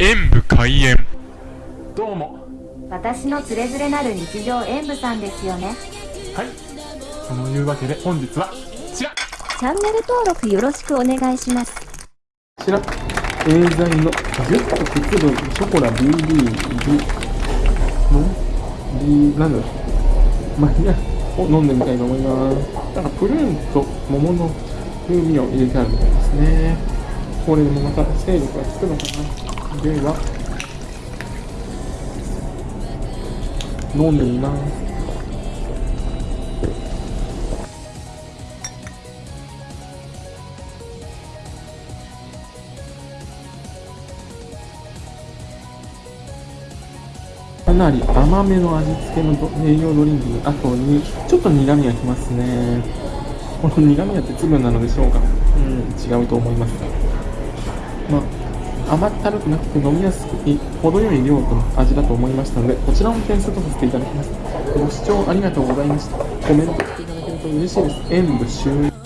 演武開演。どうも。私のつれづれなる日常演舞さんですよね。はい。そのいうわけで本日はこちら。こチャンネル登録よろしくお願いします。ちら。エーザイのギュッとくつぶショコラ BB の B なんだろう。まあいいやを飲んでみたいと思います。なんかプルーンと桃の風味を入れてあるみたいですね。これでもまた勢力がつくのかなでは。飲んでみます。かなり甘めの味付けの栄養ドリンクの後にちょっと苦味がきますね。この苦味は鉄分なのでしょうか。うん違うと思いますまあ甘ったるくなくて飲みやすくて程よい量との味だと思いましたのでこちらも点数とさせていただきます。ご視聴ありがとうございました。コメントしていただけると嬉しいです。演武終了。